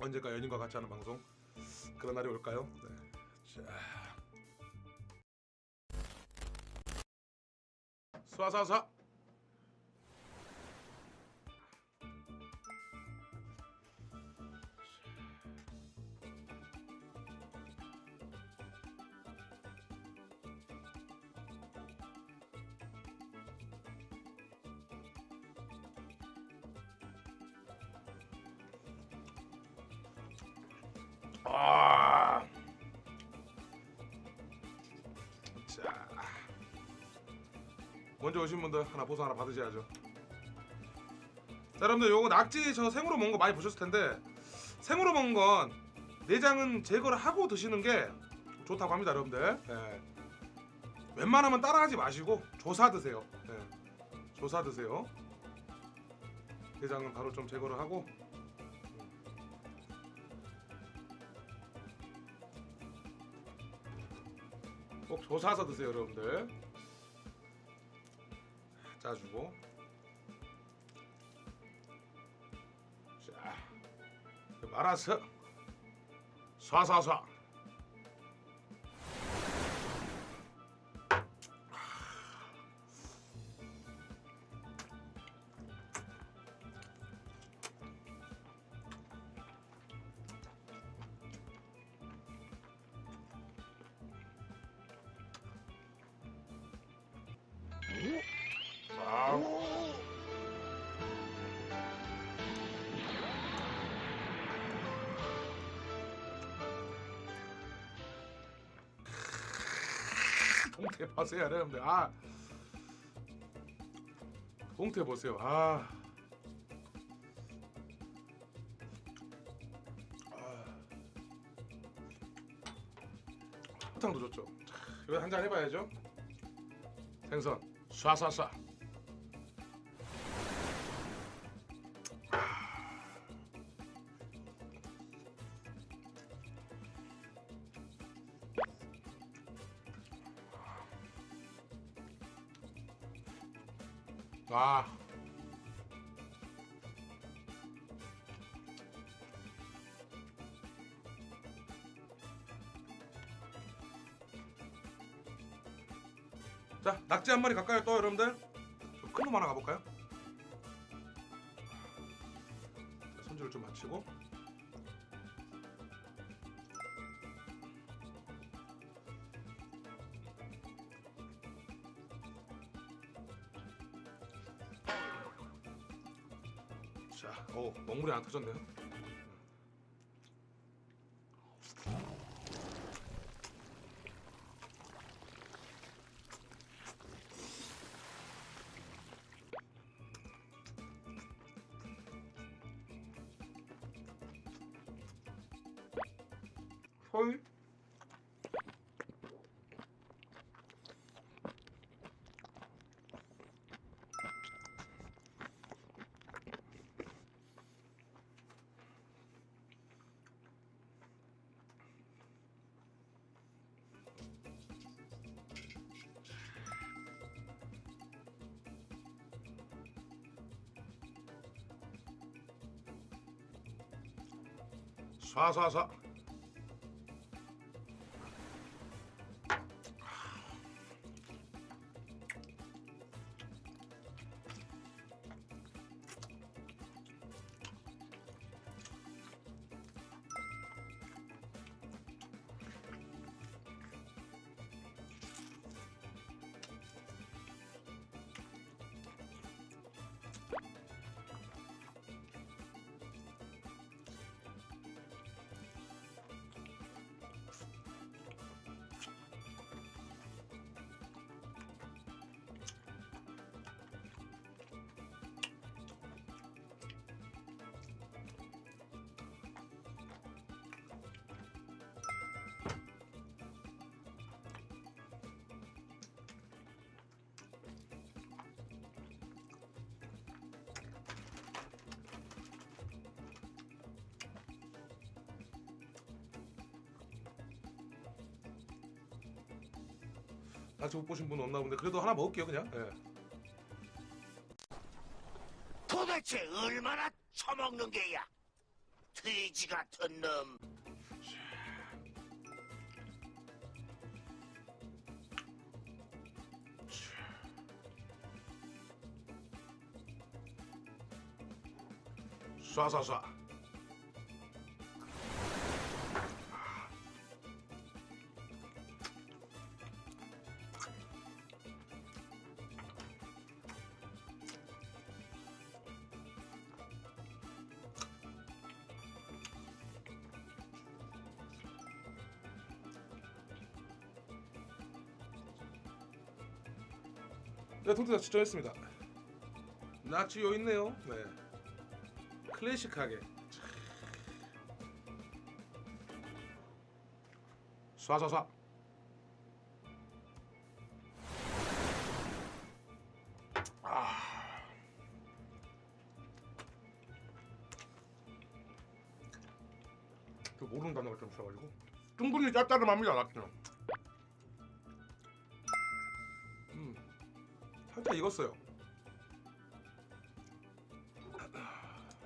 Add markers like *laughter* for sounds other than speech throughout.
언젠가 연인과 같이 하는 방송 그런 날이 올까요? 네. 자. 아. 먼저 오신 분들 하나 보수 하나 받으셔야죠. 자, 여러분들 요거 낙지 저 생으로 먹은 거 많이 보셨을 텐데 생으로 먹은 건 내장은 제거를 하고 드시는 게 좋다고 합니다, 여러분들. 예. 웬만하면 따라하지 마시고 조사 드세요. 예. 조사 드세요. 내장은 바로 좀 제거를 하고 꼭 조사서 드세요 여러분들 짜주고. 자 말아서 쏴쏴쏴 동태 보세요 여러분들 아. 동태 보세요. 아, 아. 사탕도 좋죠. 이거 한잔 해봐야죠. 생선. 쏴쏴쏴 아. 자, 낙지 한 마리 갈까요, 또 여러분들? 큰 놈 하나 가볼까요? 자, 손질을 좀 마치고. 안 터졌네요. 헐. 쏴쏴쏴. 낙지 못 보신 분 없나 본데 그래도 하나 먹을게요 그냥. 예. 도대체 얼마나 처먹는 게야? 돼지 같은 놈. 쏴쏴쏴 네, 통틀어 추천했습니다. 나치요 있네요. 네. 클래식하게. 쏴쏴쏴. 아. 그 모르는 단어가 좀 있어가지고 충분히 짭짤합니다 나치는. 살짝 익었어요.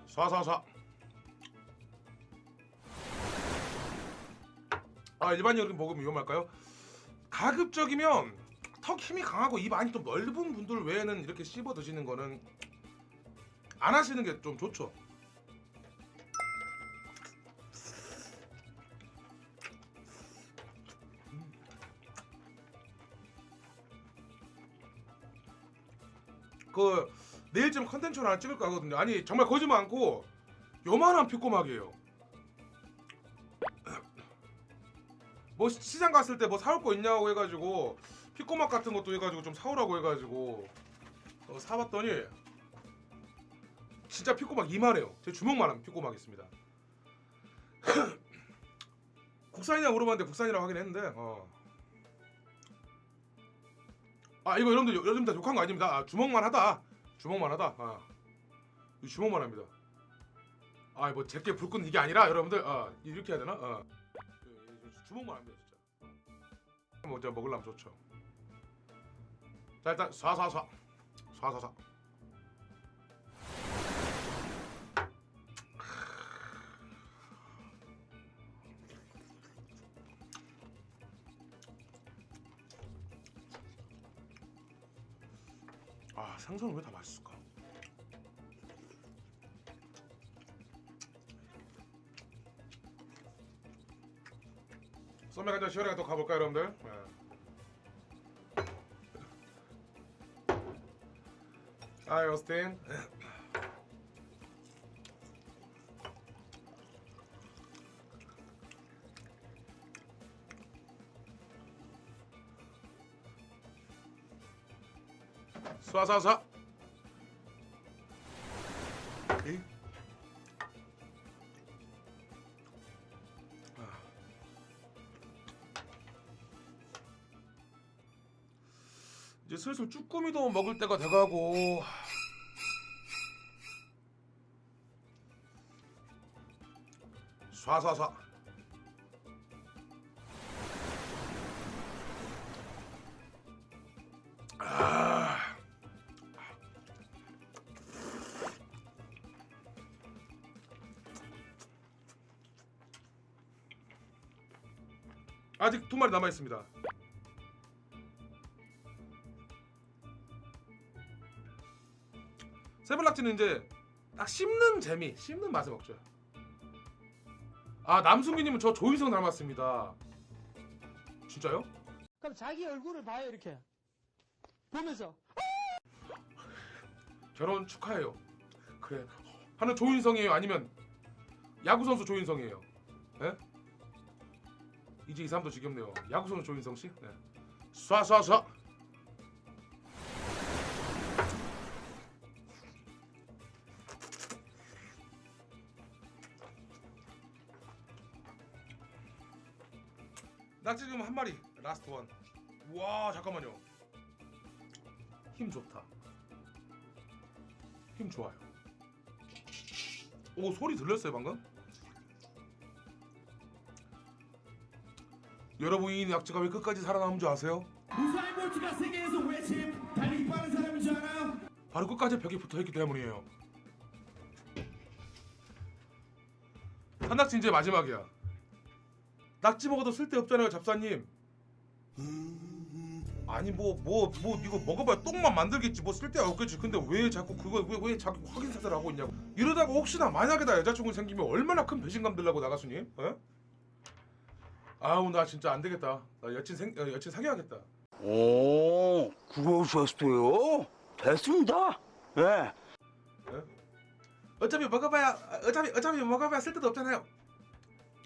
쏴쏴쏴 아 일반인이 먹으면 위험할까요? 가급적이면 턱 힘이 강하고 입 안이 좀 넓은 분들 외에는 이렇게 씹어 드시는 거는 안 하시는 게 좀 좋죠 그 내일쯤 컨텐츠를 하나 찍을 거거든요. 아니 정말 거짓말 않고 요만한 피꼬막이에요. *clears throat* 뭐 시- 시장 갔을 때 뭐 사올 거 있냐고 해가지고 피꼬막 같은 것도 해가지고 좀 사오라고 해가지고 어, 사봤더니 진짜 피꼬막 이만해요. 제 주먹만한 피꼬막 있습니다. *clears throat* 국산이냐 물어봤는데 국산이라고 하긴 했는데 어. 아 이거 여러분들 여러분들 욕한 거 아닙니다. 아, 주먹만 하다. 주먹만 하다. 아. 이 주먹만 합니다. 아, 뭐 제게 불끈 이게 아니라 여러분들 아, 이렇게 해야 되나? 아. 주먹만 합니다, 진짜. 뭐 제가 먹으려면 좋죠. 자, 일단 쏴쏴쏴. 쏴쏴쏴. 생선은 왜 다 맛있을까? 썸맥 한잔 시원하게 또 가볼까요, 여러분들? 네. 하이, 오스틴. 쏴쏴쏴. 에이. 아. 이제 슬슬 쭈꾸미도 먹을 때가 돼가고 쏴쏴쏴 아직 두 마리 남아 있습니다. 세블락지는 이제 딱 씹는 재미, 씹는 맛에 먹죠. 아 남순기님은 저 조인성 닮았습니다. 진짜요? 그럼 자기 얼굴을 봐요 이렇게 보면서 결혼 축하해요. 그래. 하는 조인성이에요? 아니면 야구 선수 조인성이에요? 예? 이제 이 사람도 지겹네요. 야구 선수 조인성 씨? 네. 쏴쏴쏴. 나 지금 한 마리 last one. 와 잠깐만요. 힘 좋다. 힘 좋아요. 오 소리 들렸어요 방금? 여러분 이 약지가 왜 끝까지 살아남은 줄 아세요? 우사인 볼트가 세계에서 왜 제일 달리기 빠른 사람인 줄 알아요? 바로 끝까지 벽에 붙어있기 때문이에요. 산낙지 이제 마지막이야. 낙지 먹어도 쓸데 없잖아요, 잡사님. 아니 뭐뭐뭐 이거 먹어봐야 똥만 만들겠지 뭐 쓸데가 없겠지. 근데 왜 자꾸 그거 왜 왜 자꾸 확인 사살을 하고 있냐고. 이러다가 혹시나 만약에 나 여자친구 생기면 얼마나 큰 배신감 들라고 나가수님? 어? 아우 나 진짜 안 되겠다. 나 여친 생 어, 여친 사귀어야겠다. 오, 그러셨어요? 됐습니다. 예. 어차피 먹어봐야 어차피 어차피 먹어봐야 쓸데도 없잖아요.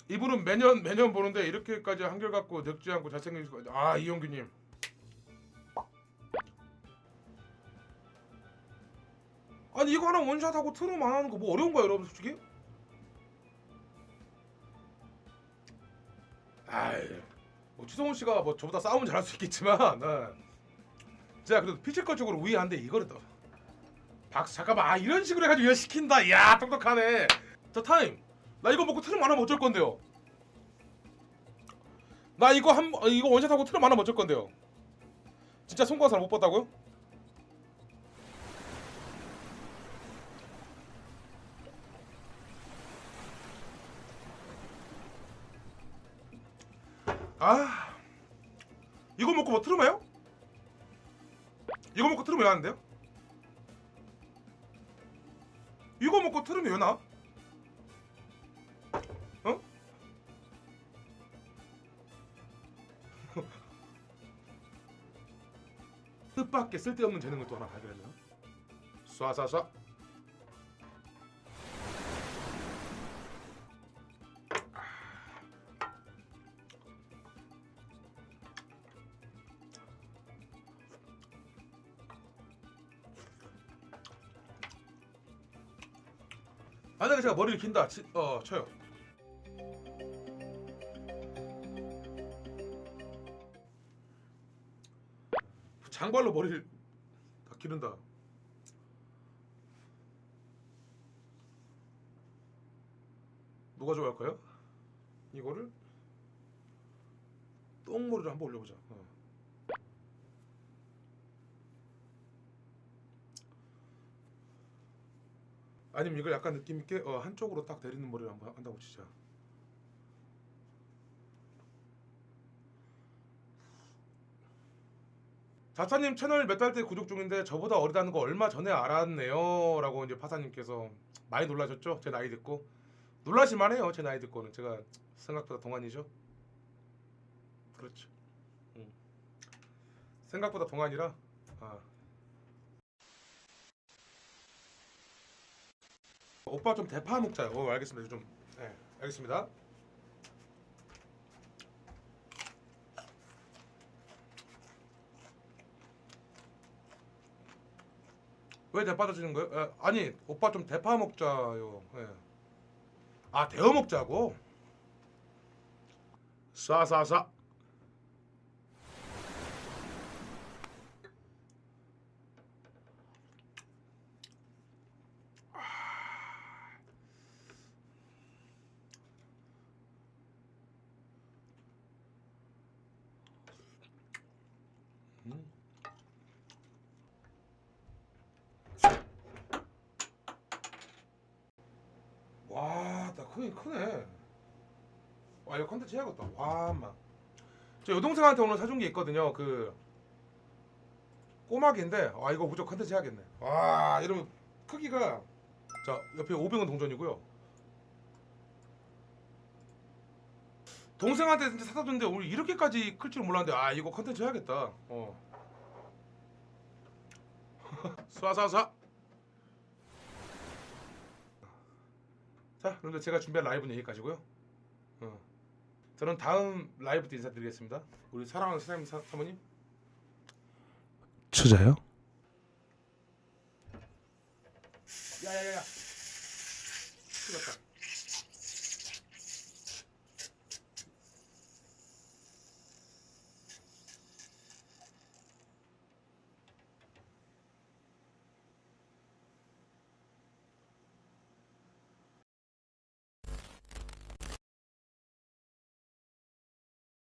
이분은 매년 매년 보는데 이렇게까지 한결 같고 늙지 않고 거. 아 이용규님. 아니 이거 하나 원샷하고 안 하는 거 뭐 어려운 거야 여러분 솔직히? 추성훈 씨가 뭐 저보다 싸움은 잘할 수 있겠지만 네. 제가 그래도 physical적으로 우위한데 이거를 또 박수 잠깐만 아 이런 식으로 해가지고 이거 시킨다. 야 똑똑하네. 자 타임. 나 이거 먹고 트름 안 하면 어쩔 건데요? 나 이거 한 어, 이거 원샷하고 트름 안 하면 어쩔 건데요? 진짜 송구한 사람 못 봤다고요? 아 이거 먹고 뭐 트름 해요? 이거 먹고 트름 왜 하는데요? 이거 먹고 트름이 왜 나? 어? *laughs* 뜻밖의 쓸데없는 재능을 또 하나 발견했네요. 쏴쏴쏴. 머리를 긴다, 치, 어 쳐요. 장발로 머리를 다 기른다. 누가 좋아할까요? 이거를 똥머리를 한번 올려보자. 어. 아니면 이걸 약간 느낌 있게 어, 한쪽으로 딱 내리는 머리를 한번 한다고 치자. 자차님 채널 몇 달 때 구독 중인데 저보다 어리다는 거 얼마 전에 알았네요. 라고 이제 파사님께서 많이 놀라셨죠? 제 나이 듣고 놀라실만 해요. 제 나이 듣고는 제가 생각보다 동안이죠. 그렇죠. 음. 생각보다 동안이라. 아. 오빠 좀 대파 먹자요. 어, 알겠습니다. 좀. 네, 알겠습니다. 왜 대파 드시는 거예요? 에, 아니 오빠 좀 대파 먹자요. 예. 아 데워 먹자고. 쏴쏴쏴. 음. 와, 나 크네. 와, 이거 컨텐츠 해야겠다. 와, 막. 저 여동생한테 오늘 사준 게 있거든요. 그 꼬막인데, 와, 이거 무조건 컨텐츠 해야겠네. 와, 이러면 크기가 자 옆에 500원 동전이고요. 동생한테 진짜 사다 줬는데 오늘 이렇게까지 클 줄 몰랐는데 아 이거 컨텐츠 해야겠다. 어. *laughs* 쏴쏴쏴. 자, 여러분들 제가 준비한 라이브는 여기까지고요. 어. 저는 다음 라이브 때 인사드리겠습니다. 우리 사랑하는 사장님 사, 사모님. 추자요? 야야야야. 죽었다.